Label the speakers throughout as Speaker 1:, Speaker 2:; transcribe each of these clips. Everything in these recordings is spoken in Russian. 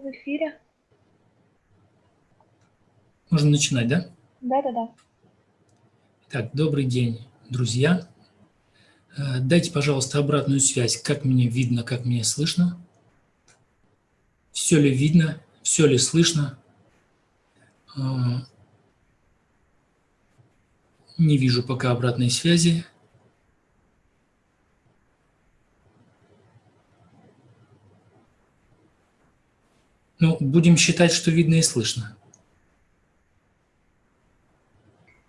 Speaker 1: в эфире.
Speaker 2: Можно начинать, да?
Speaker 1: Да-да-да.
Speaker 2: Так, добрый день, друзья. Э, дайте, пожалуйста, обратную связь, как мне видно, как мне слышно. Все ли видно, все ли слышно. Э, не вижу пока обратной связи. Ну, будем считать, что видно и слышно.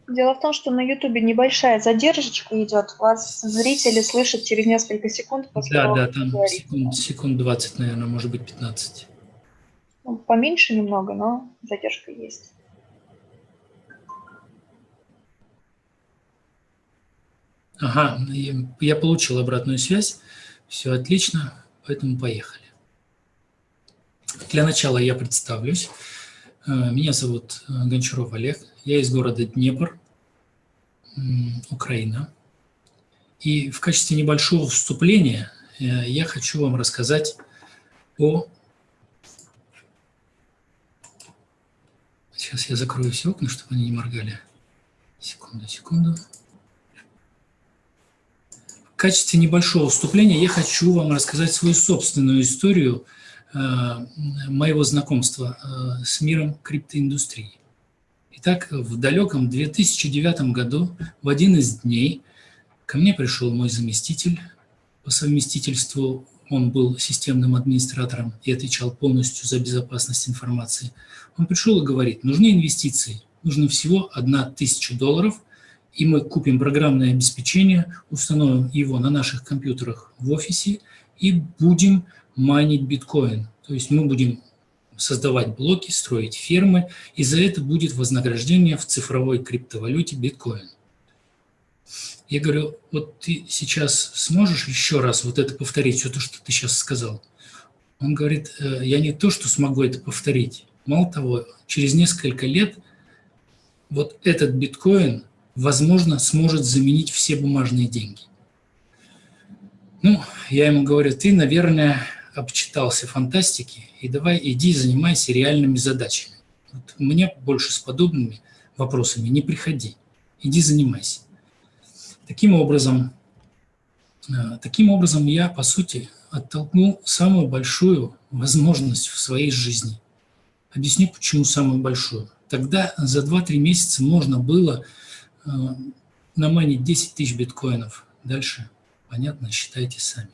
Speaker 1: Дело в том, что на Ютубе небольшая задержечка идет. Вас зрители слышат через несколько секунд
Speaker 2: после да, того, Да, там секунд, секунд 20, наверное, может быть 15.
Speaker 1: Ну, поменьше немного, но задержка есть.
Speaker 2: Ага, я получил обратную связь. Все отлично, поэтому поехали. Для начала я представлюсь. Э, меня зовут э, Гончаров Олег. Я из города Днепр, Украина. И в качестве небольшого вступления э, я хочу вам рассказать о... Сейчас я закрою все окна, чтобы они не моргали. Секунду, секунду. В качестве небольшого вступления я хочу вам рассказать свою собственную историю – моего знакомства э, с миром криптоиндустрии. Итак, в далеком 2009 году, в один из дней, ко мне пришел мой заместитель. По совместительству он был системным администратором и отвечал полностью за безопасность информации. Он пришел и говорит, нужны инвестиции, нужно всего одна тысяча долларов, и мы купим программное обеспечение, установим его на наших компьютерах в офисе и будем майнить биткоин. То есть мы будем создавать блоки, строить фермы, и за это будет вознаграждение в цифровой криптовалюте биткоин. Я говорю, вот ты сейчас сможешь еще раз вот это повторить, все то, что ты сейчас сказал? Он говорит, «Э, я не то, что смогу это повторить. Мало того, через несколько лет вот этот биткоин, возможно, сможет заменить все бумажные деньги. Ну, я ему говорю, ты, наверное, обчитался фантастики, и давай иди занимайся реальными задачами. Вот мне больше с подобными вопросами не приходи, иди занимайся. Таким образом, э, таким образом я, по сути, оттолкнул самую большую возможность в своей жизни. Объясню, почему самую большую. Тогда за 2-3 месяца можно было э, наманить 10 тысяч биткоинов. Дальше, понятно, считайте сами.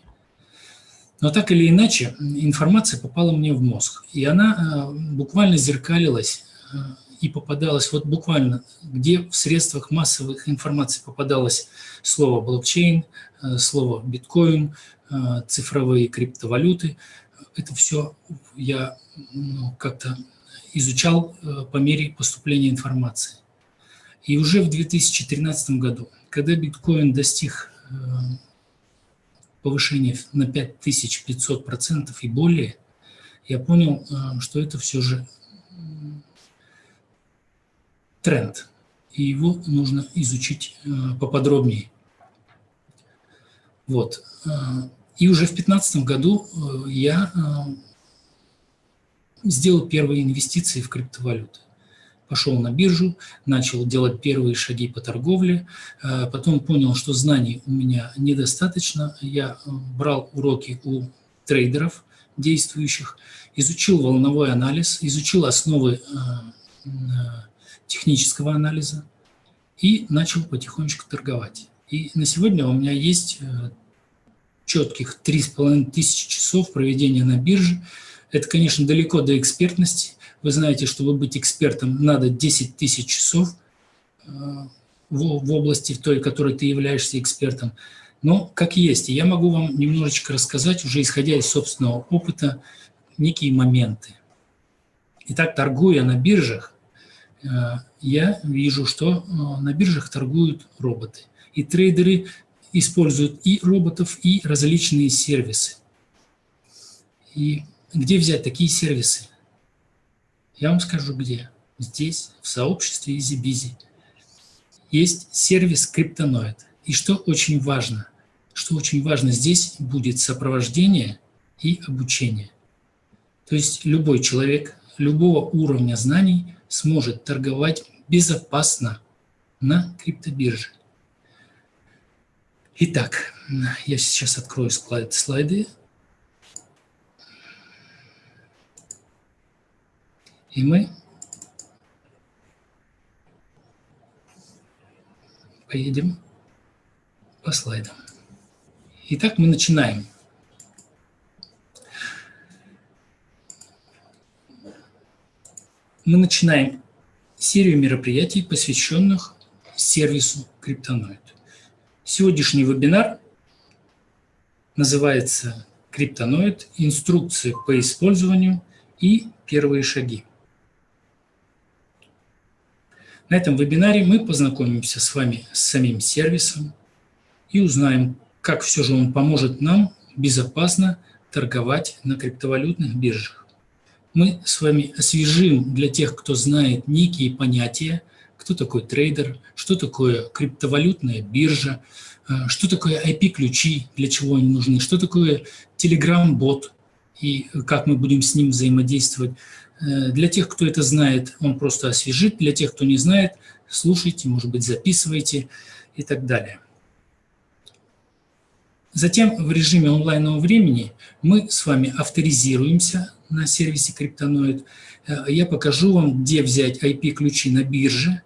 Speaker 2: Но так или иначе, информация попала мне в мозг, и она э, буквально зеркалилась э, и попадалась, вот буквально, где в средствах массовых информации попадалось слово блокчейн, э, слово биткоин, цифровые криптовалюты, это все я ну, как-то изучал по мере поступления информации. И уже в 2013 году, когда биткоин достиг повышение на 5500% и более, я понял, э, что это все же тренд, и его нужно изучить э, поподробнее. Вот. Э, и уже в 2015 году я сделал первые инвестиции в криптовалюты пошел на биржу, начал делать первые шаги по торговле, э, потом понял, что знаний у меня недостаточно, я э, брал уроки у трейдеров действующих, изучил волновой анализ, изучил основы э, тихнического анализа и начал потихонечку торговать. И на сегодня у меня есть четких 3,5 тысячи часов проведения на бирже. Это, конечно, далеко до экспертности, вы знаете, чтобы быть экспертом, надо 10 тысяч часов э, в, в области, в той, которой ты являешься экспертом. Но как есть. Я могу вам немножечко рассказать, уже исходя из собственного опыта, некие моменты. Итак, торгуя на биржах, э, я вижу, что э, на биржах торгуют роботы. И трейдеры используют и роботов, и различные сервисы. И где взять такие сервисы? Я вам скажу где. Здесь, в сообществе EasyBizy, есть сервис Криптоноид. И что очень важно, что очень важно, здесь будет сопровождение и обучение. То есть любой человек любого уровня знаний сможет торговать безопасно на криптобирже. Итак, я сейчас открою слайды. И мы поедем по слайдам. Итак, мы начинаем. Мы начинаем серию мероприятий, посвященных сервису Криптоноид. Сегодняшний вебинар называется «Криптоноид. Инструкция по использованию и первые шаги». На этом вебинаре мы познакомимся с вами с самим сервисом и узнаем, как все же он поможет нам безопасно торговать на криптовалютных биржах. Мы с вами освежим для тех, кто знает некие понятия, кто такой трейдер, что такое криптовалютная биржа, э, что такое IP-ключи, для чего они нужны, что такое Telegram-бот и как мы будем с ним взаимодействовать. Э, для тех, кто это знает, он просто освежит. Для тех, кто не знает, слушайте, может быть, записывайте и так далее. Затем в режиме онлайнового времени мы с вами авторизируемся на сервисе Криптоноид. Э, я покажу вам, где взять IP-ключи на бирже,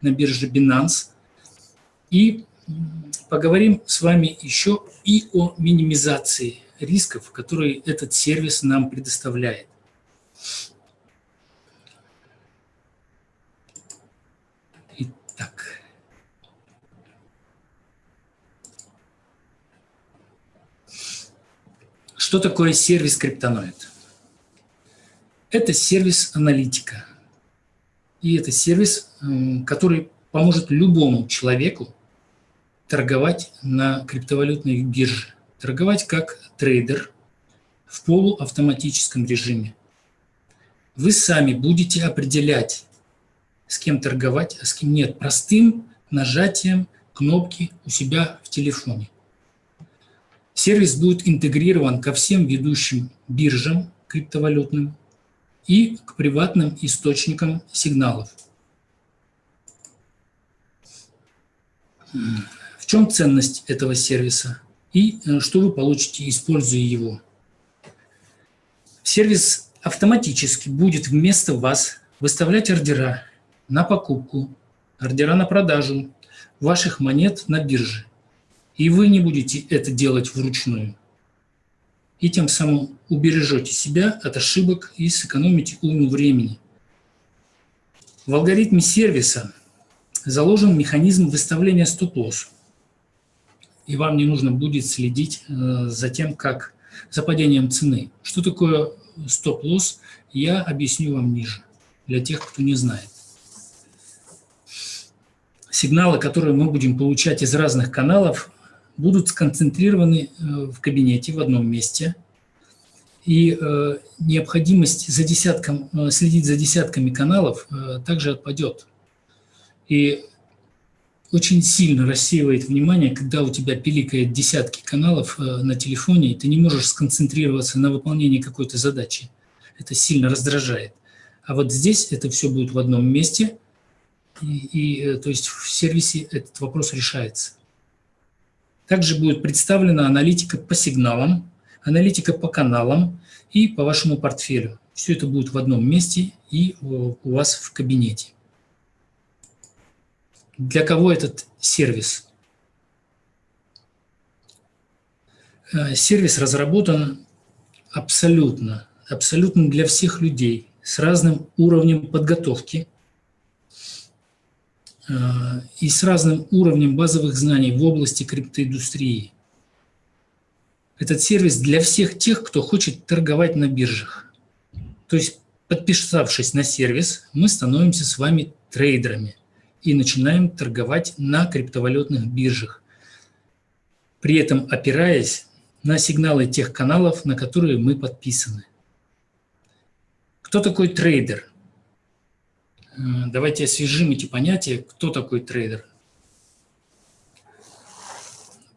Speaker 2: на бирже Binance. И поговорим с вами еще и о минимизации рисков, которые этот сервис нам предоставляет. Так. Что такое сервис Криптоноид? Это сервис аналитика. И это сервис, который поможет любому человеку торговать на криптовалютной бирже. Торговать как трейдер в полуавтоматическом режиме. Вы сами будете определять, с кем торговать, а с кем нет, простым нажатием кнопки у себя в телефоне. Сервис будет интегрирован ко всем ведущим биржам криптовалютным и к приватным источникам сигналов. В чем ценность этого сервиса и э, что вы получите, используя его? Сервис автоматически будет вместо вас выставлять ордера на покупку, ордера на продажу ваших монет на бирже. И вы не будете это делать вручную. И тем самым убережете себя от ошибок и сэкономите уйму времени. В алгоритме сервиса заложен механизм выставления стоп-лосс. И вам не нужно будет следить э, за тем, как за падением цены. Что такое стоп-лосс, я объясню вам ниже, для тех, кто не знает сигналы, которые мы будем получать из разных каналов, будут сконцентрированы э, в кабинете в одном месте. И э, необходимость за десятком, э, следить за десятками каналов также отпадет. И очень сильно рассеивает внимание, когда у тебя пиликает десятки каналов на телефоне, и ты не можешь сконцентрироваться на выполнении какой-то задачи. Это сильно раздражает. А вот здесь это все будет в одном месте – и, и, э, то есть в сервисе этот вопрос решается. Также будет представлена аналитика по сигналам, аналитика по каналам и по вашему портфелю. Все это будет в одном месте и у вас в кабинете. Для кого этот сервис? Э, сервис разработан абсолютно, абсолютно для всех людей с разным уровнем подготовки – Э, и с разным уровнем базовых знаний в области криптоиндустрии. Этот сервис для всех тех, кто хочет торговать на биржах. То есть, подписавшись на сервис, мы становимся с вами трейдерами и начинаем торговать на криптовалютных биржах, при этом опираясь на сигналы тех каналов, на которые мы подписаны. Кто такой трейдер? Давайте освежим эти понятия. Кто такой трейдер?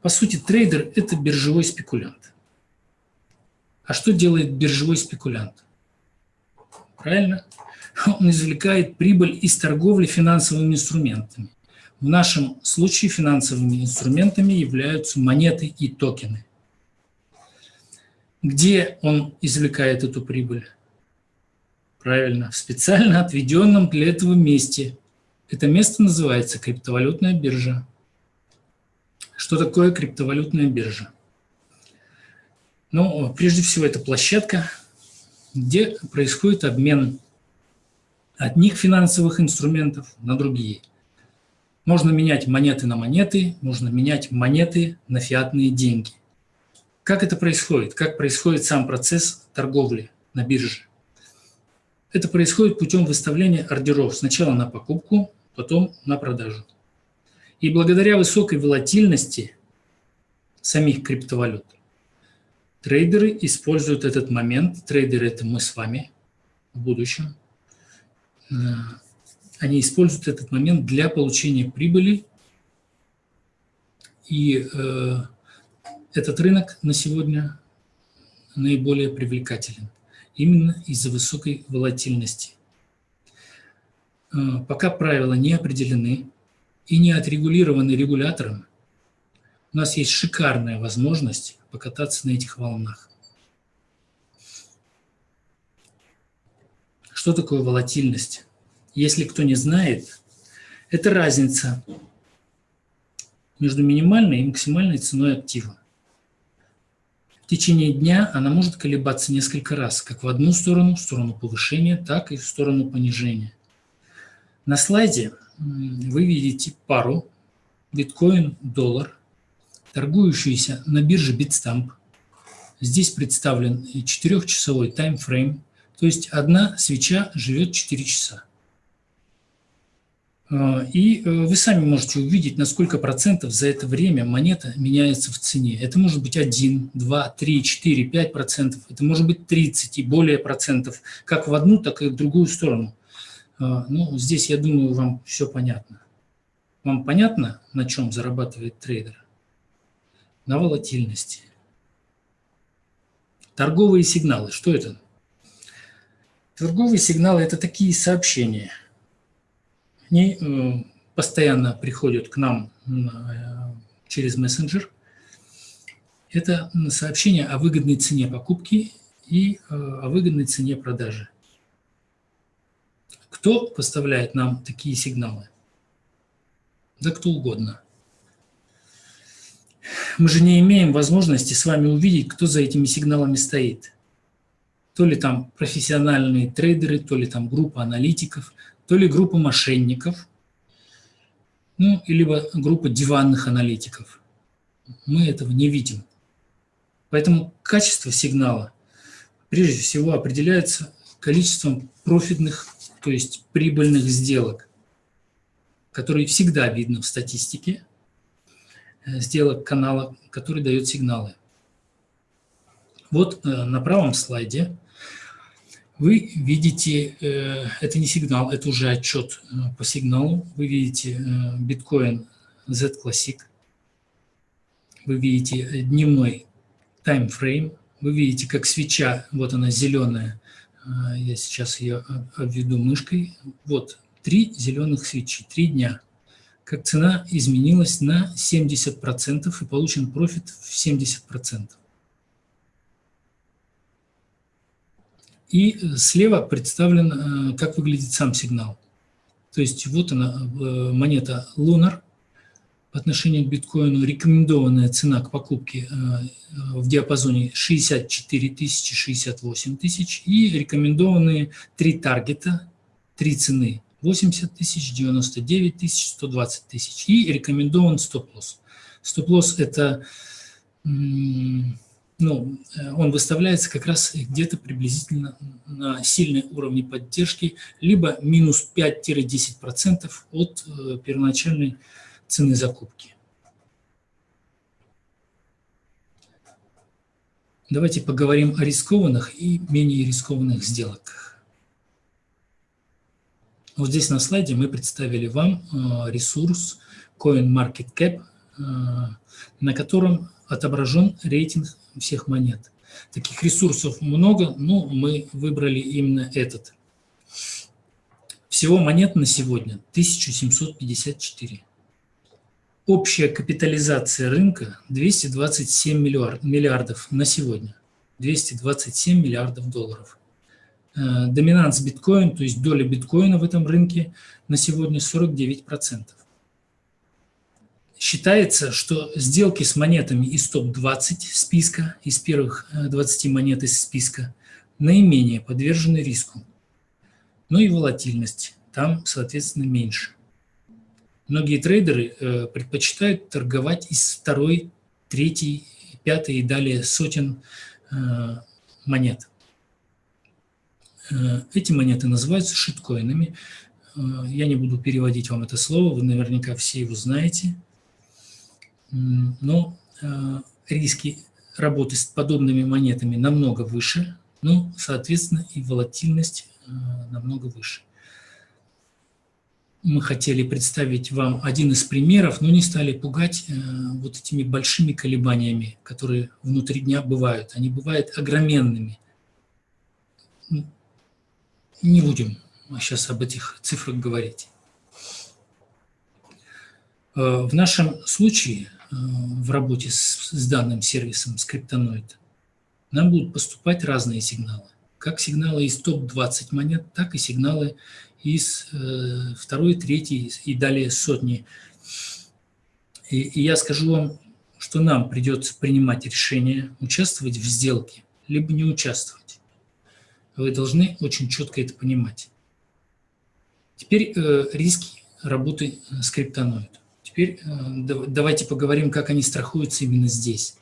Speaker 2: По сути, трейдер – это биржевой спекулянт. А что делает биржевой спекулянт? Правильно? Он извлекает прибыль из торговли финансовыми инструментами. В нашем случае финансовыми инструментами являются монеты и токены. Где он извлекает эту прибыль? Правильно, в специально отведенном для этого месте. Это место называется криптовалютная биржа. Что такое криптовалютная биржа? Ну, прежде всего, это площадка, где происходит обмен одних финансовых инструментов на другие. Можно менять монеты на монеты, можно менять монеты на фиатные деньги. Как это происходит? Как происходит сам процесс торговли на бирже? Это происходит путем выставления ордеров. Сначала на покупку, потом на продажу. И благодаря высокой волатильности самих криптовалют, трейдеры используют этот момент, трейдеры – это мы с вами в будущем, э, они используют этот момент для получения прибыли, и э, этот рынок на сегодня наиболее привлекателен именно из-за высокой волатильности. Э, пока правила не определены и не отрегулированы регулятором, у нас есть шикарная возможность покататься на этих волнах. Что такое волатильность? Если кто не знает, это разница между минимальной и максимальной ценой актива. В течение дня она может колебаться несколько раз, как в одну сторону, в сторону повышения, так и в сторону понижения. На слайде вы видите пару биткоин-доллар, торгующуюся на бирже Bitstamp. Здесь представлен 4-часовой таймфрейм, то есть одна свеча живет 4 часа. А, и э, вы сами можете увидеть, на сколько процентов за это время монета меняется в цене. Это может быть 1, 2, 3, 4, 5 процентов. Это может быть 30 и более процентов, как в одну, так и в другую сторону. А, ну, здесь, я думаю, вам все понятно. Вам понятно, на чем зарабатывает трейдер? На волатильности. Торговые сигналы. Что это? Торговые сигналы – это такие сообщения – они э, постоянно приходят к нам э, через мессенджер. Это сообщение о выгодной цене покупки и э, о выгодной цене продажи. Кто поставляет нам такие сигналы? Да кто угодно. Мы же не имеем возможности с вами увидеть, кто за этими сигналами стоит. То ли там профессиональные трейдеры, то ли там группа аналитиков, то ли группа мошенников, ну, либо группа диванных аналитиков. Мы этого не видим. Поэтому качество сигнала прежде всего определяется количеством профитных, то есть прибыльных сделок, которые всегда видно в статистике э, сделок канала, который дает сигналы. Вот э, на правом слайде вы видите, э, это не сигнал, это уже отчет э, по сигналу. Вы видите э, биткоин Z Classic. Вы видите дневной таймфрейм. Вы видите, как свеча, вот она зеленая, я сейчас ее обведу мышкой. Вот три зеленых свечи, три дня. Как цена изменилась на 70% и получен профит в 70%. И слева представлен, э, как выглядит сам сигнал. То есть вот она, э, монета Lunar по отношению к биткоину, рекомендованная цена к покупке э, в диапазоне 64 тысячи, 68 тысяч и рекомендованные три таргета, три цены 80 тысяч, 99 тысяч, 120 тысяч и рекомендован стоп-лосс. Стоп-лосс – это ну, э, он выставляется как раз где-то приблизительно на сильные уровни поддержки, либо минус 5-10% от э, первоначальной цены закупки. Давайте поговорим о рискованных и менее рискованных сделках. Вот здесь на слайде мы представили вам э, ресурс CoinMarketCap, на котором отображен рейтинг всех монет. Таких ресурсов много, но мы выбрали именно этот. Всего монет на сегодня 1754. Общая капитализация рынка 227 миллиард, миллиардов на сегодня. 227 миллиардов долларов. Э, доминанс биткоин, то есть доля биткоина в этом рынке на сегодня 49%. Считается, что сделки с монетами из топ-20 списка, из первых 20 э, монет из списка, наименее подвержены риску. Но и волатильность там, соответственно, меньше. Многие трейдеры э, предпочитают торговать из второй, третьей, пятой и далее сотен монет. Эти монеты называются шиткоинами. Я не буду переводить вам это слово, вы наверняка все его знаете – но э, риски работы с подобными монетами намного выше, ну, соответственно, и волатильность э, намного выше. Мы хотели представить вам один из примеров, но не стали пугать э, вот этими большими колебаниями, которые внутри дня бывают. Они бывают огроменными. Не будем сейчас об этих цифрах говорить. В нашем случае в работе с, с данным сервисом скриптоноид, нам будут поступать разные сигналы. Как сигналы из топ-20 монет, так и сигналы из э, второй, третьей и далее сотни. И, и я скажу вам, что нам придется принимать решение, участвовать в сделке, либо не участвовать. Вы должны очень четко это понимать. Теперь э, риски работы скриптоноид. Теперь э, давайте поговорим, как они страхуются именно здесь.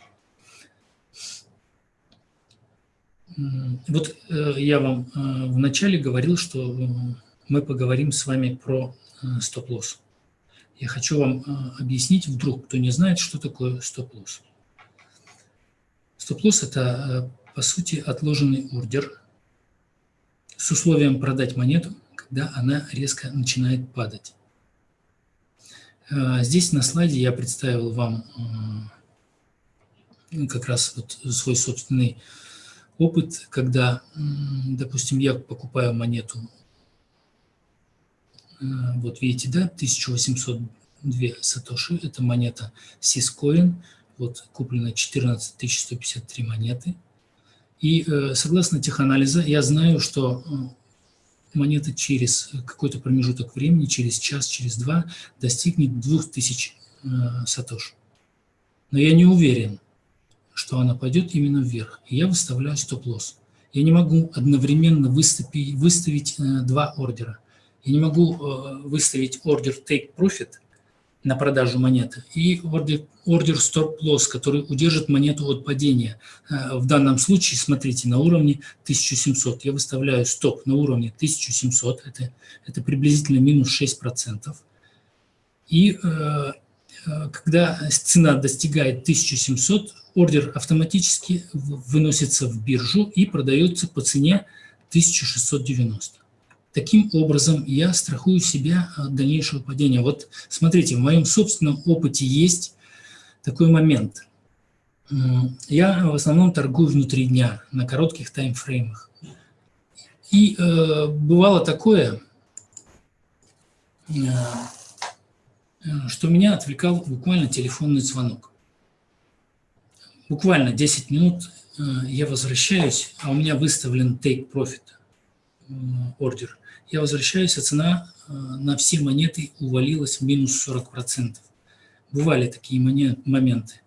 Speaker 2: Вот э, я вам э, вначале говорил, что мы поговорим с вами про стоп-лосс. Я хочу вам объяснить, вдруг кто не знает, что такое стоп-лосс. Стоп-лосс – это, по сути, отложенный ордер с условием продать монету, когда она резко начинает падать. Э, здесь на слайде я представил вам э, как раз вот свой собственный опыт, когда, допустим, я покупаю монету, э, вот видите, да, 1802 сатоши, это монета Syscoin, вот куплено 14 153 монеты. И согласно теханализа я знаю, что монета через какой-то промежуток времени, через час, через два, достигнет 2000 э, сатош. Но я не уверен, что она пойдет именно вверх. И я выставляю стоп-лосс. Я не могу одновременно выставить, выставить э, два ордера. Я не могу э, выставить ордер Take Profit – на продажу монеты, и ордер, ордер Loss, который удержит монету от падения. Э, в данном случае, смотрите, на уровне 1700. Я выставляю стоп на уровне 1700, это, это приблизительно минус 6%. И э, э, когда цена достигает 1700, ордер автоматически выносится в биржу и продается по цене 1690. Таким образом, я страхую себя от дальнейшего падения. Вот смотрите, в моем собственном опыте есть такой момент. Я в основном торгую внутри дня, на коротких таймфреймах. И э, бывало такое, э, что меня отвлекал буквально телефонный звонок. Буквально 10 минут э, я возвращаюсь, а у меня выставлен take profit э, ордер я возвращаюсь, а цена э, на все монеты увалилась в минус 40%. Бывали такие моменты.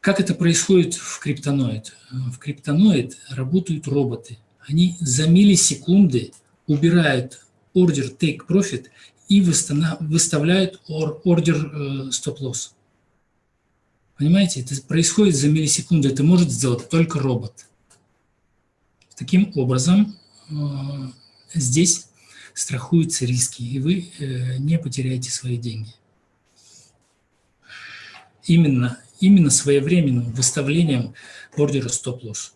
Speaker 2: Как это происходит в криптоноид? В криптоноид работают роботы. Они за миллисекунды убирают ордер take profit и выставляют ордер э, стоп-лосс. Понимаете, это происходит за миллисекунды, это может сделать только робот. Таким образом, э, здесь страхуются риски, и вы э, не потеряете свои деньги. Именно, именно своевременным выставлением ордера стоп-лосс.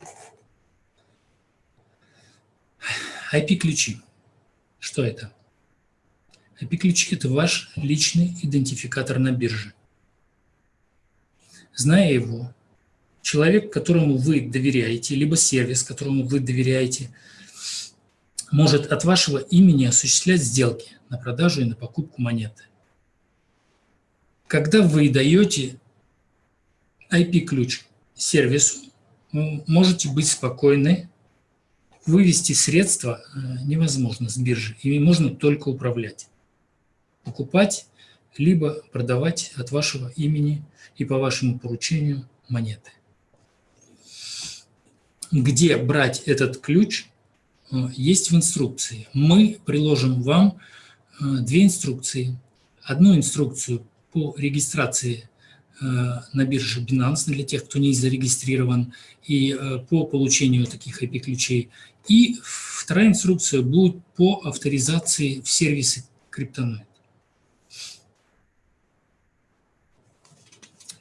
Speaker 2: IP-ключи. Что это? IP-ключи – это ваш личный идентификатор на бирже. Зная его, человек, которому вы доверяете, либо сервис, которому вы доверяете – может от вашего имени осуществлять сделки на продажу и на покупку монеты. Когда вы даете IP-ключ сервису, вы можете быть спокойны, вывести средства э, невозможно с биржи, ими можно только управлять. Покупать, либо продавать от вашего имени и по вашему поручению монеты. Где брать этот ключ, есть в инструкции. Мы приложим вам э, две инструкции. Одну инструкцию по регистрации на бирже Binance для тех, кто не зарегистрирован, и по получению таких IP-ключей, и вторая инструкция будет по авторизации в сервисе Криптоноид.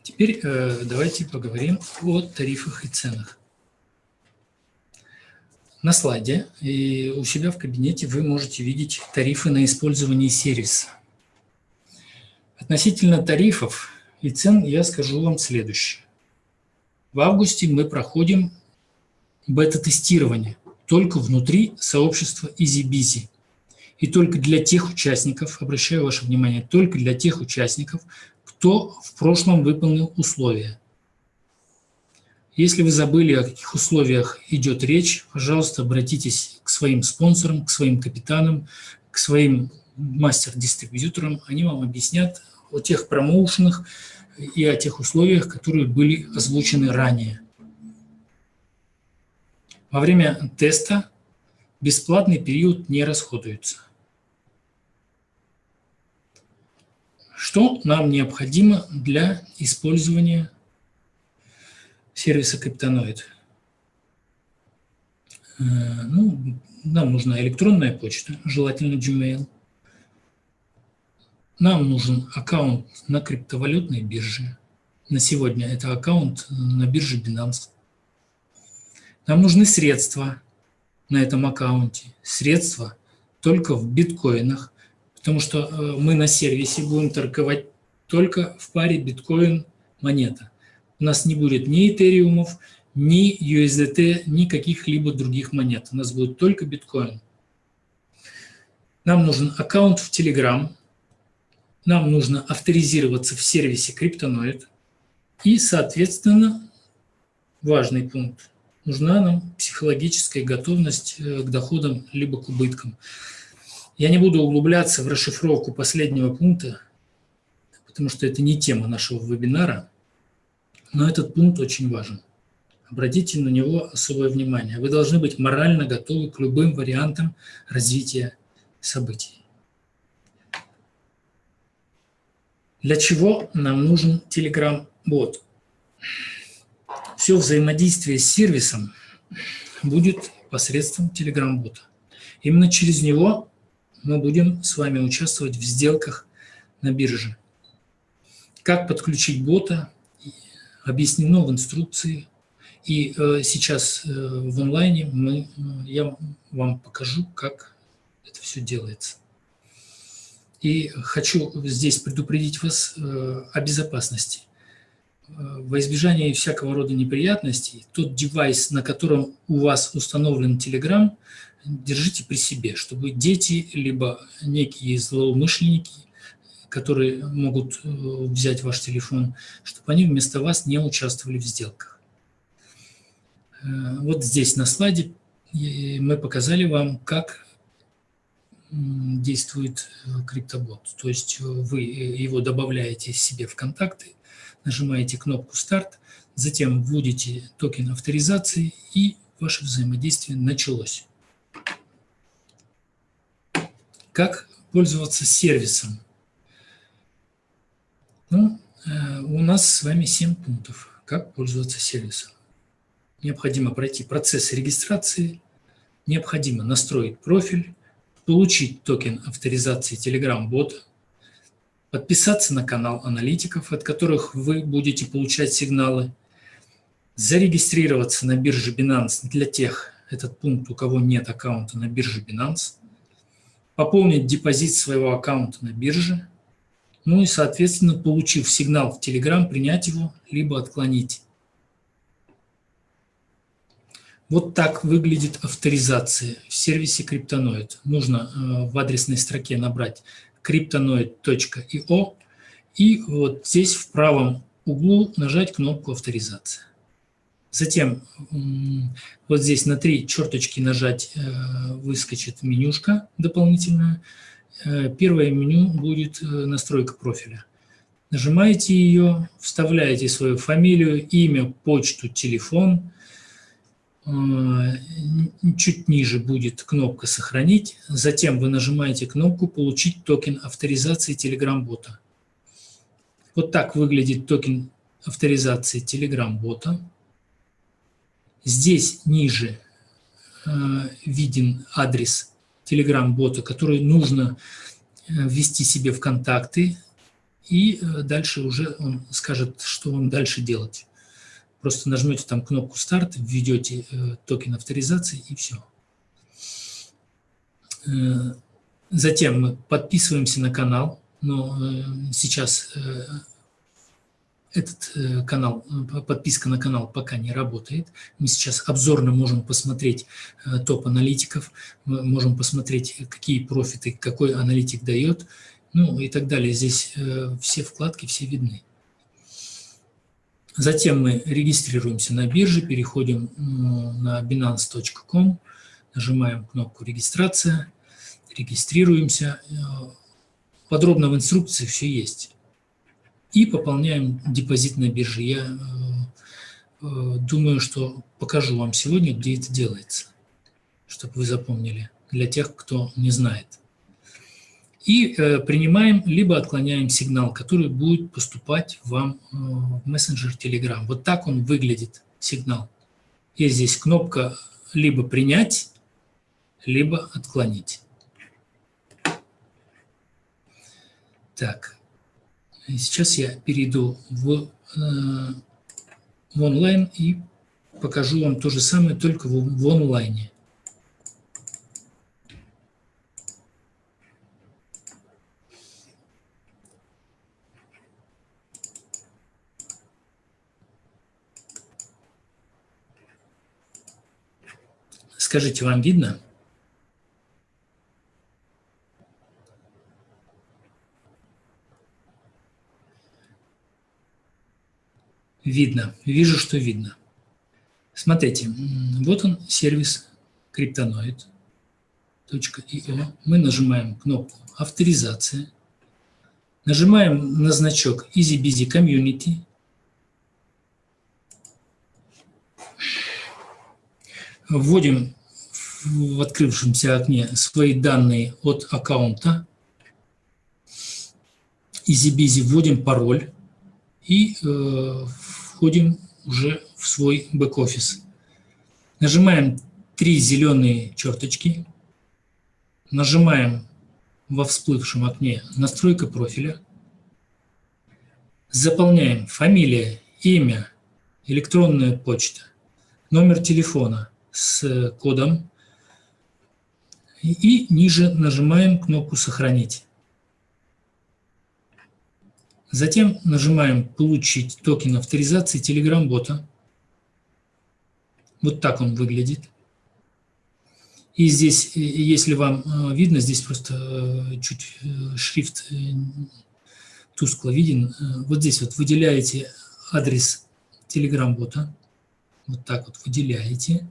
Speaker 2: Теперь э, давайте поговорим о тарифах и ценах. На слайде и у себя в кабинете вы можете видеть тарифы на использование сервиса. Относительно тарифов и цен я скажу вам следующее. В августе мы проходим бета-тестирование только внутри сообщества EasyBizy. И только для тех участников, обращаю ваше внимание, только для тех участников, кто в прошлом выполнил условия. Если вы забыли, о каких условиях идет речь, пожалуйста, обратитесь к своим спонсорам, к своим капитанам, к своим мастер-дистрибьюторам. Они вам объяснят о тех промоушенах и о тех условиях, которые были озвучены ранее. Во время теста бесплатный период не расходуется. Что нам необходимо для использования сервиса Криптоноид? Э, ну, нам нужна электронная почта, желательно Gmail. Нам нужен аккаунт на криптовалютной бирже. На сегодня это аккаунт на бирже Binance. Нам нужны средства на этом аккаунте. Средства только в биткоинах, потому что э, мы на сервисе будем торговать только в паре биткоин-монета. У нас не будет ни этериумов, ни USDT, ни каких-либо других монет. У нас будет только биткоин. Нам нужен аккаунт в Telegram. Нам нужно авторизироваться в сервисе Криптоноид. И, соответственно, важный пункт нужна нам психологическая готовность э, к доходам либо к убыткам. Я не буду углубляться в расшифровку последнего пункта, потому что это не тема нашего вебинара, но этот пункт очень важен. Обратите на него особое внимание. Вы должны быть морально готовы к любым вариантам развития событий. Для чего нам нужен Telegram-бот? все взаимодействие с сервисом будет посредством Telegram-бота. Именно через него мы будем с вами участвовать в сделках на бирже. Как подключить бота, объяснено в инструкции. И э, сейчас э, в онлайне мы, я вам покажу, как это все делается. И хочу здесь предупредить вас э, о безопасности – во избежание всякого рода неприятностей, тот девайс, на котором у вас установлен Telegram, держите при себе, чтобы дети, либо некие злоумышленники, которые могут э, взять ваш телефон, чтобы они вместо вас не участвовали в сделках. Э, вот здесь на слайде мы показали вам, как действует э, криптобот. То есть вы его добавляете себе в контакты, нажимаете кнопку «Старт», затем вводите токен авторизации и ваше взаимодействие началось. Как пользоваться сервисом? Ну, э, у нас с вами 7 пунктов. Как пользоваться сервисом? Необходимо пройти процесс регистрации, необходимо настроить профиль, получить токен авторизации Telegram-бота, подписаться на канал аналитиков, от которых вы будете получать сигналы, зарегистрироваться на бирже Binance для тех, этот пункт, у кого нет аккаунта на бирже Binance, пополнить депозит своего аккаунта на бирже, ну и, соответственно, получив сигнал в Telegram, принять его, либо отклонить. Вот так выглядит авторизация в сервисе Cryptonoid. Нужно э, в адресной строке набрать cryptonoid.io и вот здесь в правом углу нажать кнопку «Авторизация». Затем вот здесь на три черточки нажать э, выскочит менюшка дополнительная. Э, первое меню будет настройка профиля. Нажимаете ее, вставляете свою фамилию, имя, почту, телефон – Э, чуть ниже будет кнопка «Сохранить». Затем вы нажимаете кнопку «Получить токен авторизации Telegram-бота». Вот так выглядит токен авторизации Telegram-бота. Здесь ниже э, виден адрес Telegram-бота, который нужно э, ввести себе в контакты, и дальше уже он скажет, что вам дальше делать. Просто нажмете там кнопку «Старт», введете э, токен авторизации и все. Э, затем мы подписываемся на канал, но э, сейчас э, этот э, канал, э, подписка на канал пока не работает. Мы сейчас обзорно можем посмотреть э, топ аналитиков, мы можем посмотреть, какие профиты, какой аналитик дает, ну и так далее. Здесь все вкладки, все видны. Затем мы регистрируемся на бирже, переходим на binance.com, нажимаем кнопку «Регистрация», регистрируемся. Подробно в инструкции все есть. И пополняем депозит на бирже. Я э, э, думаю, что покажу вам сегодня, где это делается, чтобы вы запомнили, для тех, кто не знает и э, принимаем либо отклоняем сигнал, который будет поступать вам в мессенджер Telegram. Вот так он выглядит, сигнал. Есть здесь кнопка либо принять, либо отклонить. Так, сейчас я перейду в, э, в онлайн и покажу вам то же самое, только в, в онлайне. Скажите, вам видно? Видно. Вижу, что видно. Смотрите, вот он сервис криптоноид.io. Мы нажимаем кнопку «Авторизация». Нажимаем на значок Easy Busy Community. Вводим в открывшемся окне свои данные от аккаунта. EasyBizzi вводим пароль и э, входим уже в свой бэк-офис. Нажимаем три зеленые черточки, нажимаем во всплывшем окне «Настройка профиля», заполняем фамилия, имя, электронная почта, номер телефона с кодом и ниже нажимаем кнопку «Сохранить». Затем нажимаем «Получить токен авторизации Telegram-бота». Вот так он выглядит. И здесь, если вам э, видно, здесь просто э, чуть э, шрифт тускло виден. Вот здесь вот выделяете адрес Telegram-бота. Вот так вот выделяете.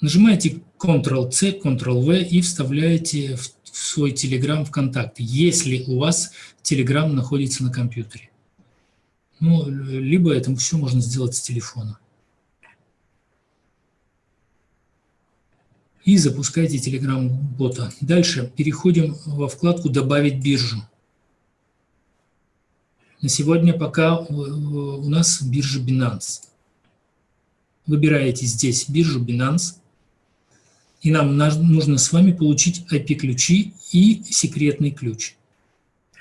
Speaker 2: Нажимаете Ctrl-C, Ctrl-V и вставляете в свой Telegram ВКонтакте, если у вас Telegram находится на компьютере. Ну, либо это все можно сделать с телефона. И запускайте Telegram-бота. Дальше переходим во вкладку «Добавить биржу». На сегодня пока у нас биржа Binance. Выбираете здесь биржу Binance и нам нужно с вами получить IP-ключи и секретный ключ.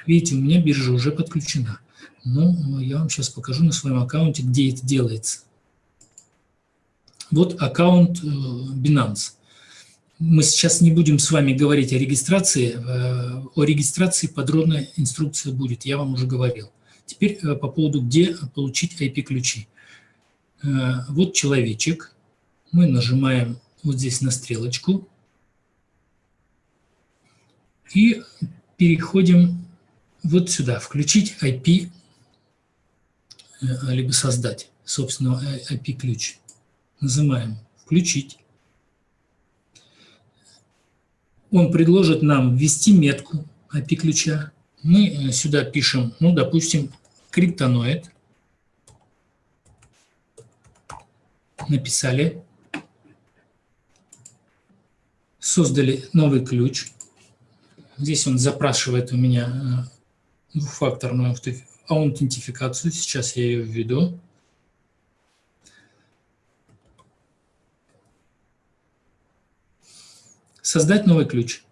Speaker 2: Видите, у меня биржа уже подключена. Ну, я вам сейчас покажу на своем аккаунте, где это делается. Вот аккаунт э, Binance. Мы сейчас не будем с вами говорить о регистрации. Э, о регистрации подробная инструкция будет, я вам уже говорил. Теперь э, по поводу, где получить IP-ключи. Вот человечек. Мы нажимаем вот здесь на стрелочку. И переходим вот сюда. Включить IP, либо создать собственно IP-ключ. Нажимаем «Включить». Он предложит нам ввести метку API-ключа. Мы сюда пишем, ну, допустим, криптоноид. Написали. Создали новый ключ. Здесь он запрашивает у меня э, двухфакторную аутентификацию. Сейчас я ее введу. Создать новый ключ.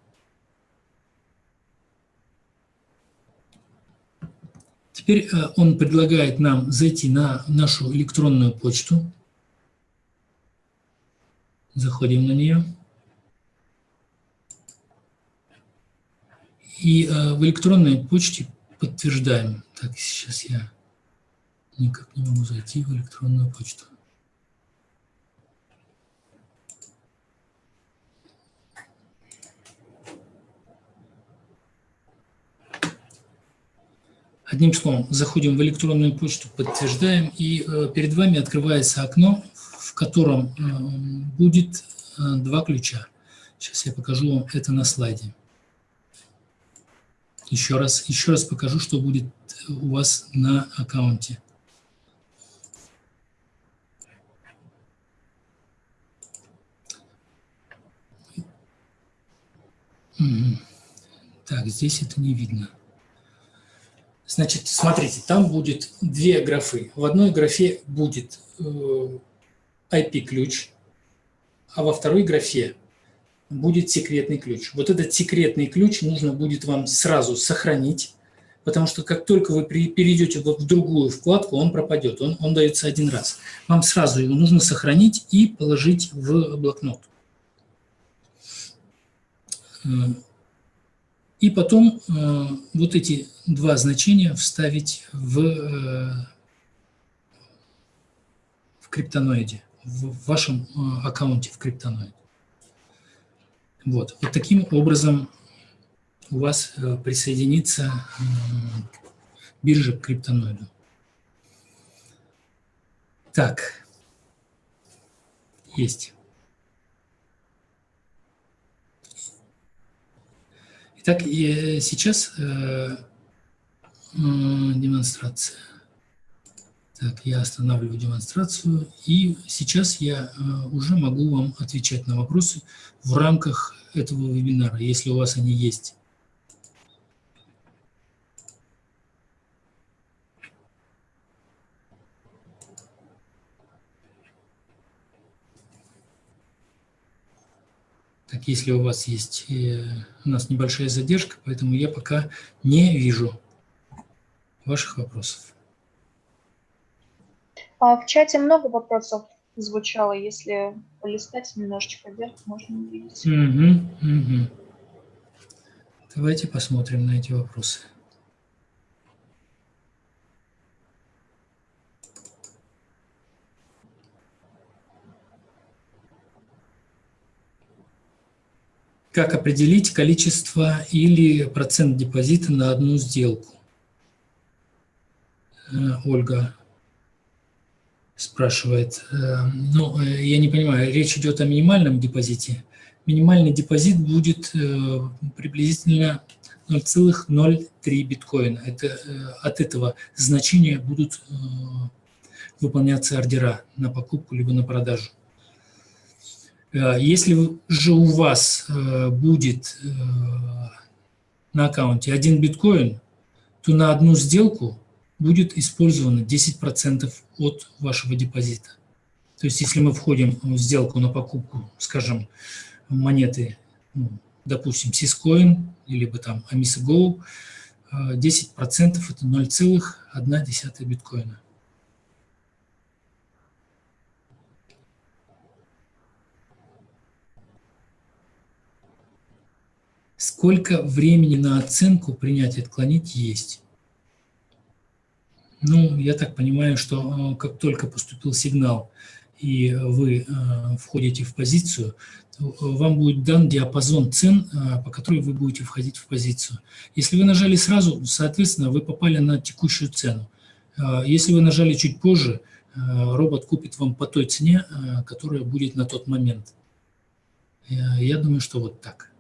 Speaker 2: Теперь э, он предлагает нам зайти на нашу электронную почту. Заходим на нее. И э, в электронной почте подтверждаем. Так, сейчас я никак не могу зайти в электронную почту. Одним словом, заходим в электронную почту, подтверждаем, и э, перед вами открывается окно, в котором э, будет два ключа. Сейчас я покажу вам это на слайде. Еще раз, еще раз покажу, что будет у вас на аккаунте. Так, здесь это не видно. Значит, смотрите, там будет две графы. В одной графе будет IP-ключ, а во второй графе будет секретный ключ. Вот этот секретный ключ нужно будет вам сразу сохранить, потому что как только вы перейдете в другую вкладку, он пропадет, он, он дается один раз. Вам сразу его нужно сохранить и положить в блокнот. И потом э, вот эти два значения вставить в, э, в криптоноиде, в вашем э, аккаунте в криптоноиде. Вот. вот таким образом у вас э, присоединится э, биржа к криптоноиду. Так, есть. Итак, и сейчас э, демонстрация. Так, я останавливаю демонстрацию, и сейчас я э, уже могу вам отвечать на вопросы в рамках этого вебинара, если у вас они есть. Так, если у вас есть, э, у нас небольшая задержка, поэтому я пока не вижу ваших вопросов.
Speaker 1: А в чате много вопросов звучало, если полистать немножечко вверх, можно увидеть.
Speaker 2: Угу, угу. Давайте посмотрим на эти вопросы. Как определить количество или процент депозита на одну сделку? Э, Ольга спрашивает. Э, ну, э, я не понимаю, речь идет о минимальном депозите. Минимальный депозит будет приблизительно 0,03 биткоина. Это, от этого значения будут выполняться ордера на покупку либо на продажу. Э, если же у вас э, будет э, на аккаунте один биткоин, то на одну сделку будет использовано 10% от вашего депозита. То есть если мы входим в сделку на покупку, скажем, монеты, ну, допустим, Syscoin, либо там Amisa Go, 10% это 0,1 биткоина. Сколько времени на оценку принять и отклонить есть? Ну, я так понимаю, что как только поступил сигнал, и вы входите в позицию, вам будет дан диапазон цен, по которой вы будете входить в позицию. Если вы нажали сразу, соответственно, вы попали на текущую цену. Если вы нажали чуть позже, робот купит вам по той цене, которая будет на тот момент. Я думаю, что вот так.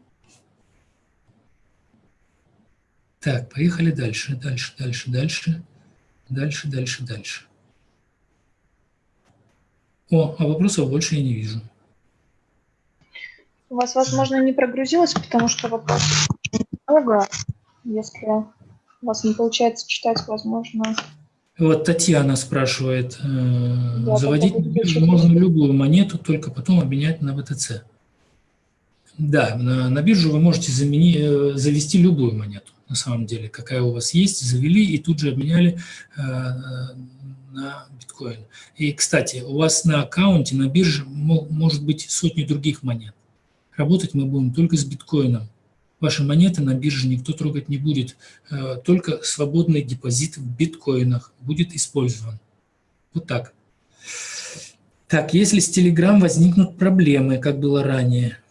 Speaker 2: Так, поехали дальше, дальше, дальше, дальше, дальше, дальше, дальше. О, а вопросов больше я не вижу.
Speaker 1: У вас, возможно, не прогрузилось, потому что вопросов много. Если у вас не получается читать, возможно...
Speaker 2: Вот Татьяна спрашивает, э, заводить можно любую монету, только потом обменять на ВТЦ. Да, на, на биржу вы можете замени, э, завести любую монету, на самом деле, какая у вас есть, завели и тут же обменяли э, на биткоин. И, кстати, у вас на аккаунте, на бирже может быть сотни других монет. Работать мы будем только с биткоином. Ваши монеты на бирже никто трогать не будет, э, только свободный депозит в биткоинах будет использован. Вот так. Так, если с Telegram возникнут проблемы, как было ранее –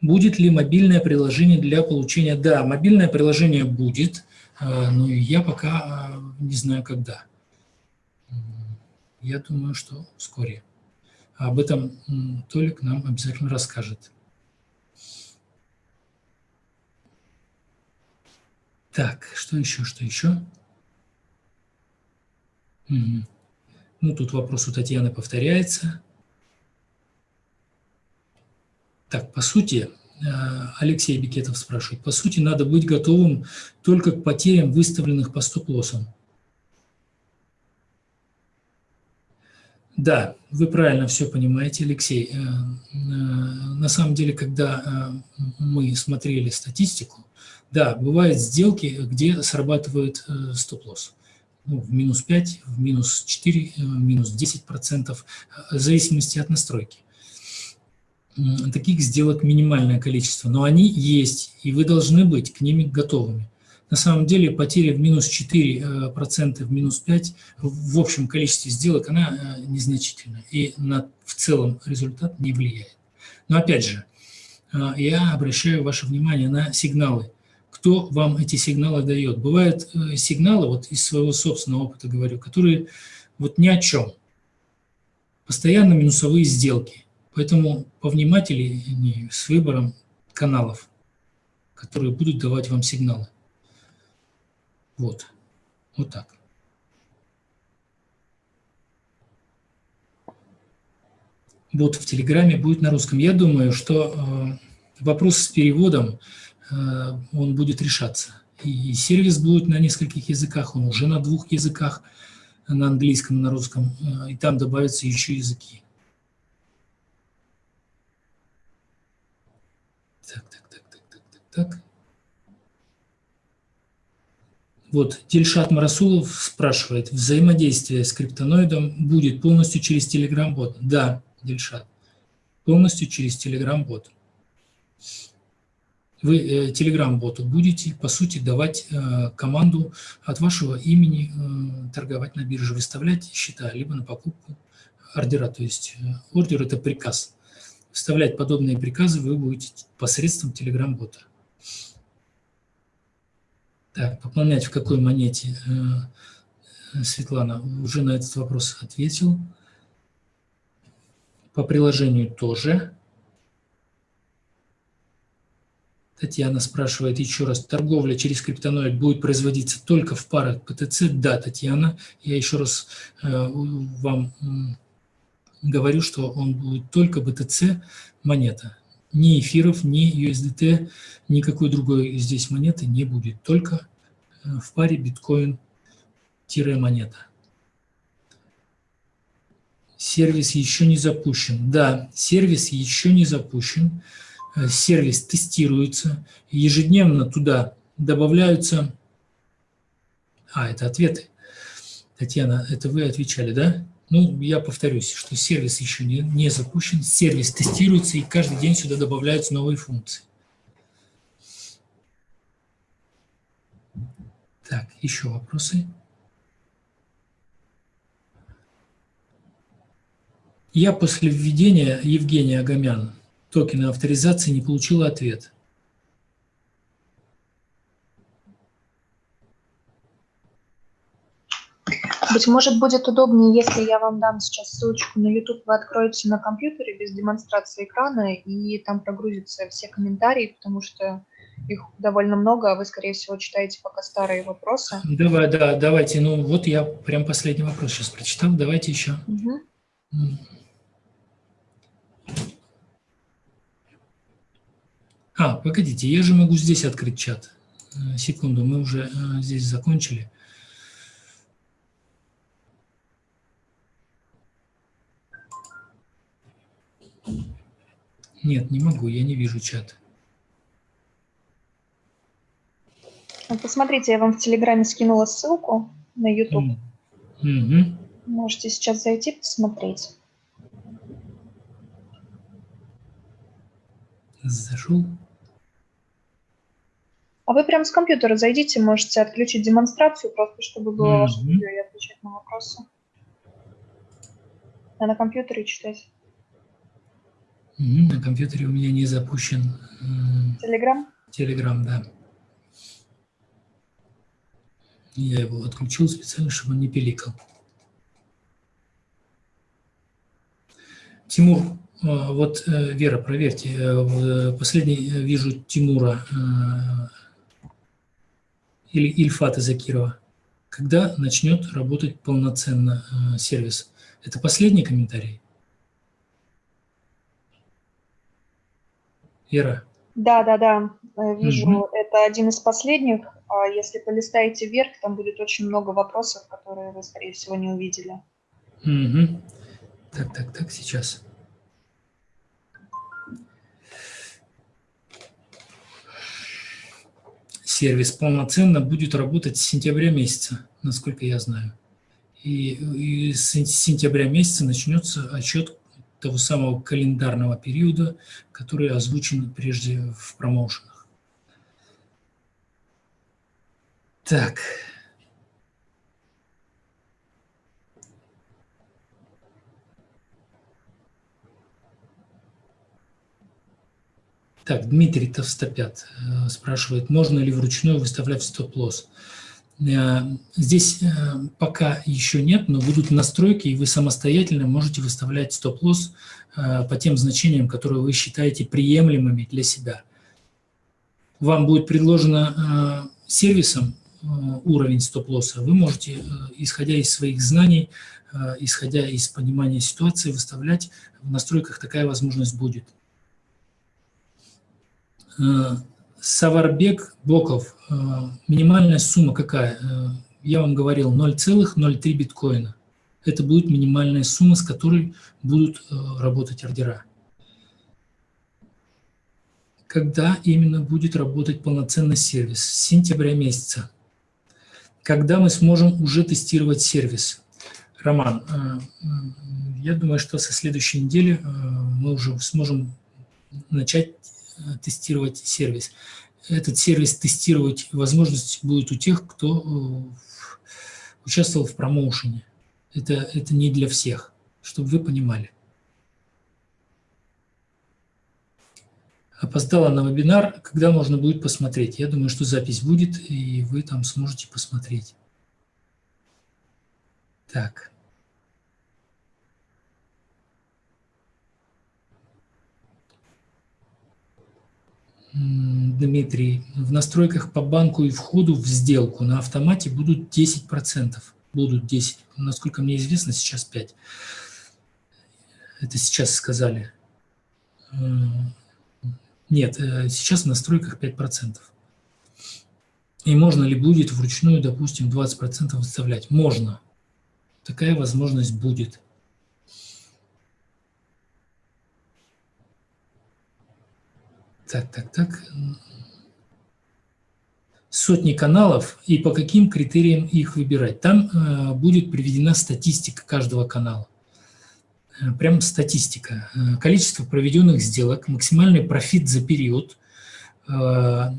Speaker 2: Будет ли мобильное приложение для получения? Да, мобильное приложение будет, э, но я пока э, не знаю, когда. Я думаю, что вскоре. Об этом Толик нам обязательно расскажет. Так, что еще, что еще? Угу. Ну, тут вопрос у Татьяны повторяется. Так, по сути, э, Алексей Бикетов спрашивает, по сути, надо быть готовым только к потерям, выставленных по стоп-лоссам. Да, вы правильно все понимаете, Алексей. Э, э, на самом деле, когда мы смотрели статистику, да, бывают сделки, где срабатывает стоп-лосс. Ну, в минус 5, в минус 4, в минус 10%, в зависимости от настройки таких сделок минимальное количество, но они есть, и вы должны быть к ними готовыми. На самом деле потери в минус 4%, э, в минус 5% в общем количестве сделок, она э, незначительна, и на в целом результат не влияет. Но опять же, э, я обращаю ваше внимание на сигналы. Кто вам эти сигналы дает? Бывают сигналы, вот из своего собственного опыта говорю, которые вот ни о чем. Постоянно минусовые сделки – Поэтому повнимательнее с выбором каналов, которые будут давать вам сигналы. Вот. Вот так. Вот в Телеграме будет на русском. Я думаю, что э, вопрос с переводом, э, он будет решаться. И сервис будет на нескольких языках, он уже на двух языках, на английском и на русском, э, и там добавятся еще языки. Так, так, так, так, так, так, так. Вот, Дильшат Марасулов спрашивает, взаимодействие с криптоноидом будет полностью через Telegram-бот? Да, Дильшат, полностью через Telegram-бот. Вы э, Telegram-боту будете, по сути, давать э, команду от вашего имени э, торговать на бирже, выставлять счета, либо на покупку ордера. То есть э, ордер – это приказ – вставлять подобные приказы вы будете посредством Telegram-бота. Так, пополнять в какой монете? Э, Светлана уже на этот вопрос ответил. По приложению тоже. Татьяна спрашивает еще раз, торговля через криптоноид будет производиться только в парах ПТЦ? Да, Татьяна, я еще раз э, вам говорю, что он будет только BTC монета. Ни эфиров, ни USDT, никакой другой здесь монеты не будет. Только э, в паре биткоин-монета. Сервис еще не запущен. Да, сервис еще не запущен. Э, сервис тестируется. Ежедневно туда добавляются... А, это ответы. Татьяна, это вы отвечали, да? Ну, я повторюсь, что сервис еще не, не запущен, сервис тестируется, и каждый день сюда добавляются новые функции. Так, еще вопросы? Я после введения Евгения Агамян токена авторизации не получил ответ.
Speaker 1: Быть может, будет удобнее, если я вам дам сейчас ссылочку на YouTube, вы откроете на компьютере без демонстрации экрана, и там прогрузятся все комментарии, потому что их довольно много, а вы, скорее всего, читаете пока старые вопросы.
Speaker 2: Давай, да, давайте. Ну, вот я прям последний вопрос сейчас прочитал. Давайте еще. Угу. А, погодите, я же могу здесь открыть чат. Э, секунду, мы уже э, здесь закончили. Нет, не могу, я не вижу чат.
Speaker 1: Ну, посмотрите, я вам в Телеграме скинула ссылку на YouTube. Mm. Угу. Можете сейчас зайти посмотреть.
Speaker 2: Зашел.
Speaker 1: А вы прямо с компьютера зайдите, можете отключить демонстрацию, просто чтобы было mm-hmm. ваше видео и отвечать на вопросы. А на компьютере читать.
Speaker 2: На компьютере у меня не запущен.
Speaker 1: Телеграм?
Speaker 2: Телеграм, да. Я его отключил специально, чтобы он не пиликал. Тимур, а, вот, э, Вера, проверьте, э, последний э, вижу Тимура или Ильфата Закирова. Когда начнет работать полноценно э, сервис? Это последний комментарий? Вера?
Speaker 1: Да, да, да, э, вижу. Угу. Это один из последних. А если полистаете вверх, там будет очень много вопросов, которые вы, скорее всего, не увидели.
Speaker 2: Угу. Так, так, так, сейчас. сервис полноценно будет работать с сентября месяца, насколько я знаю. И, и с сентября месяца начнется отчет того самого календарного периода, который озвучен прежде в промоушенах. Так. Так, Дмитрий Товстопят э, спрашивает, можно ли вручную выставлять стоп-лосс. Э, здесь э, пока еще нет, но будут настройки, и вы самостоятельно можете выставлять стоп-лосс по тем значениям, которые вы считаете приемлемыми для себя. Вам будет предложено сервисом уровень стоп-лосса. Вы можете, исходя из своих знаний, исходя из понимания ситуации, выставлять. В настройках такая возможность будет. Э, Саварбек Боков, э, минимальная сумма какая? Э, я вам говорил, 0,03 биткоина. Это будет минимальная сумма, с которой будут работать ордера. Когда именно будет работать полноценный сервис? С сентября месяца. Когда мы сможем уже тестировать сервис? Роман, я думаю, что со следующей недели мы уже сможем начать Э, тестировать сервис. Этот сервис тестировать возможность будет у тех, кто э, участвовал в промоушене. Это, это не для всех, чтобы вы понимали. Опоздала на вебинар, когда можно будет посмотреть. Я думаю, что запись будет, и вы там сможете посмотреть. Так. Дмитрий, в настройках по банку и входу в сделку на автомате будут 10%. Будут 10. Насколько мне известно, сейчас 5. Это сейчас сказали. Нет, э, сейчас в настройках 5%. И можно ли будет вручную, допустим, 20% выставлять? Можно. Такая возможность будет. Так, так, так. Сотни каналов и по каким критериям их выбирать. Там э, будет приведена статистика каждого канала. Э, прям статистика. Э, количество проведенных сделок, максимальный профит за период, э,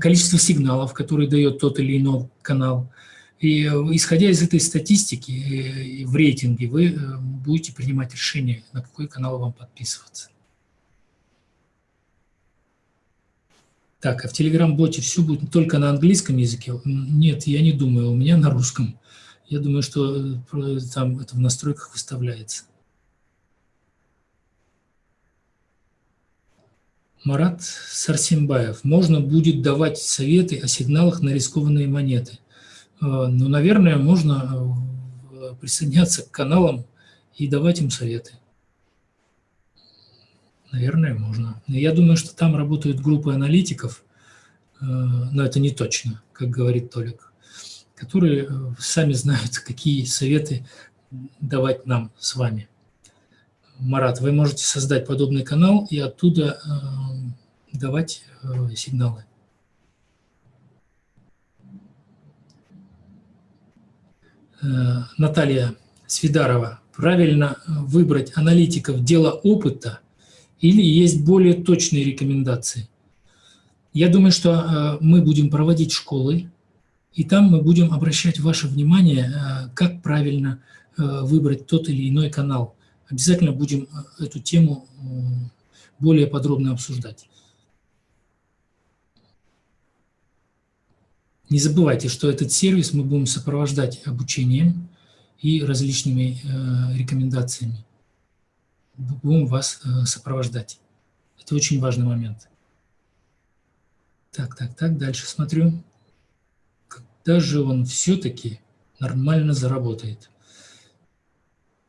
Speaker 2: количество сигналов, которые дает тот или иной канал, И исходя из этой статистики в рейтинге, вы будете принимать решение, на какой канал вам подписываться. Так, а в Telegram-боте все будет только на английском языке? Нет, я не думаю, у меня на русском. Я думаю, что э, там это в настройках выставляется. Марат Сарсимбаев. Можно будет давать советы о сигналах на рискованные монеты. Э, ну, наверное, можно э, присоединяться к каналам и давать им советы. Наверное, можно. Я думаю, что там работают группы аналитиков, но это не точно, как говорит Толик которые э, сами знают, какие советы давать нам с вами. Марат, вы можете создать подобный канал и оттуда э, давать э, сигналы. Э, Наталья Свидарова. Правильно выбрать аналитиков дело опыта или есть более точные рекомендации? Я думаю, что э, мы будем проводить школы, и там мы будем обращать ваше внимание, э, как правильно э, выбрать тот или иной канал. Обязательно будем эту тему более подробно обсуждать. Не забывайте, что этот сервис мы будем сопровождать обучением и различными рекомендациями. Будем вас сопровождать. Это очень важный момент. Так, так, так, дальше смотрю даже он все-таки нормально заработает.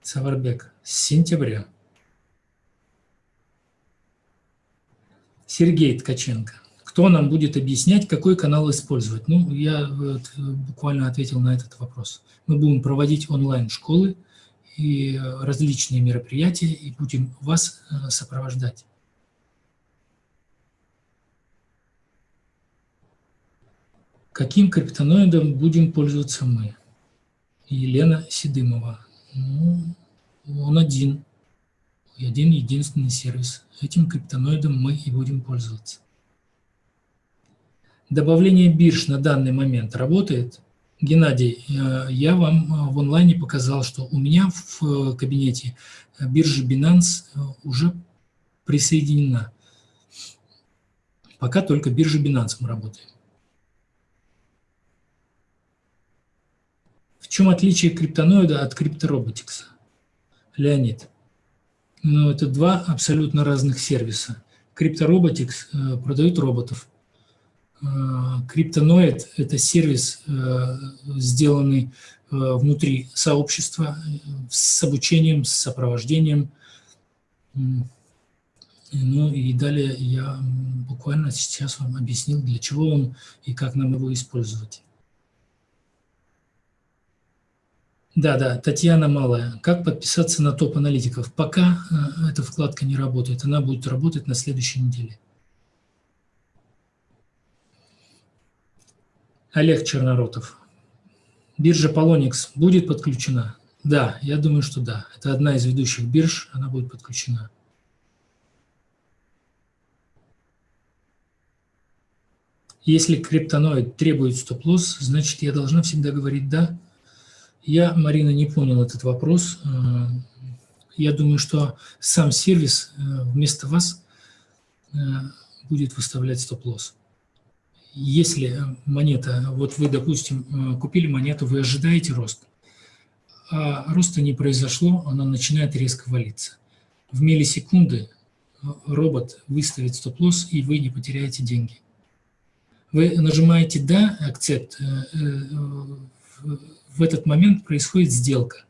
Speaker 2: Саварбек, с сентября. Сергей Ткаченко. Кто нам будет объяснять, какой канал использовать? Ну, я вот буквально ответил на этот вопрос. Мы будем проводить онлайн-школы и различные мероприятия, и будем вас э, сопровождать. Каким криптоноидом будем пользоваться мы? Елена Сидымова. Ну, он один. Один единственный сервис. Этим криптоноидом мы и будем пользоваться. Добавление бирж на данный момент работает? Геннадий, э, я вам э, в онлайне показал, что у меня в э, кабинете биржа Binance уже присоединена. Пока только биржа Binance мы работаем. чем отличие криптоноида от криптороботикса? Леонид. Ну, это два абсолютно разных сервиса. Криптороботикс продает роботов. Э, криптоноид – это сервис, э, сделанный э, внутри сообщества с обучением, с сопровождением. Ну и далее я буквально сейчас вам объяснил, для чего он и как нам его использовать. Да, да, Татьяна Малая. Как подписаться на топ-аналитиков? Пока эта вкладка не работает, она будет работать на следующей неделе. Олег Черноротов. Биржа Polonix будет подключена? Да, я думаю, что да. Это одна из ведущих бирж, она будет подключена. Если криптоноид требует стоп-лосс, значит, я должна всегда говорить «да». Я, Марина, не понял этот вопрос. Э, я думаю, что сам сервис э, вместо вас э, будет выставлять стоп-лосс. Если монета, вот вы, допустим, купили монету, вы ожидаете рост, а роста не произошло, она начинает резко валиться. В миллисекунды робот выставит стоп-лосс, и вы не потеряете деньги. Вы нажимаете «Да», «Акцепт», в этот момент происходит сделка.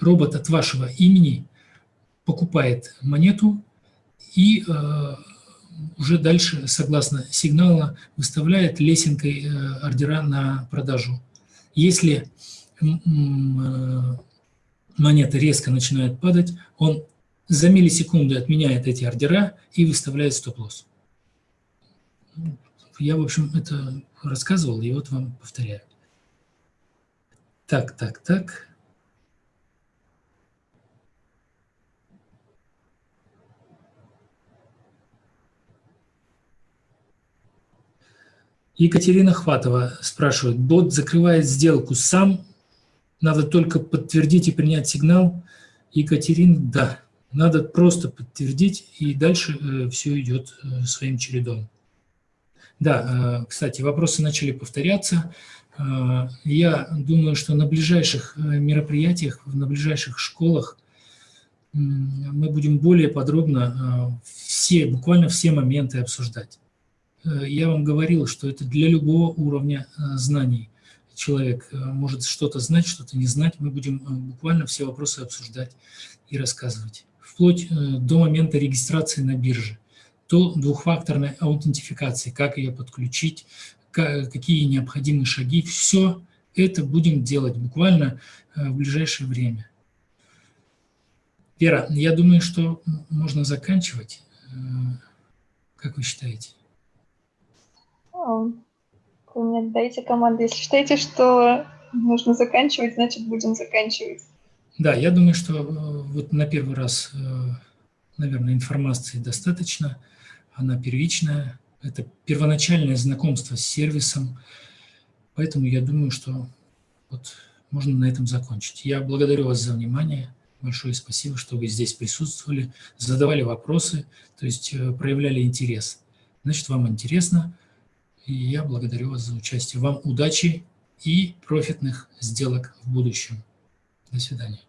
Speaker 2: Робот от вашего имени покупает монету и э, уже дальше, согласно сигнала, выставляет лесенкой э, ордера на продажу. Если э, монета резко начинает падать, он за миллисекунды отменяет эти ордера и выставляет стоп-лосс. Я, в общем, это рассказывал, и вот вам повторяю. Так, так, так. Екатерина Хватова спрашивает, бот закрывает сделку сам, надо только подтвердить и принять сигнал. Екатерина, да, надо просто подтвердить, и дальше э, все идет э, своим чередом. Да, э, кстати, вопросы начали повторяться. Я думаю, что на ближайших мероприятиях, на ближайших школах мы будем более подробно все, буквально все моменты обсуждать. Я вам говорил, что это для любого уровня знаний. Человек может что-то знать, что-то не знать. Мы будем буквально все вопросы обсуждать и рассказывать. Вплоть до момента регистрации на бирже, до двухфакторной аутентификации, как ее подключить, какие необходимы шаги. Все это будем делать буквально э, в ближайшее время. Вера, я думаю, что можно заканчивать. Э, как вы считаете?
Speaker 1: Вы мне дайте команду. Если считаете, что нужно заканчивать, значит, будем заканчивать.
Speaker 2: Да, я думаю, что э, вот на первый раз, наверное, информации достаточно. Она первичная. Это первоначальное знакомство с сервисом, поэтому я думаю, что вот можно на этом закончить. Я благодарю вас за внимание, большое спасибо, что вы здесь присутствовали, задавали вопросы, то есть э, проявляли интерес. Значит, вам интересно, и я благодарю вас за участие. Вам удачи и профитных сделок в будущем. До свидания.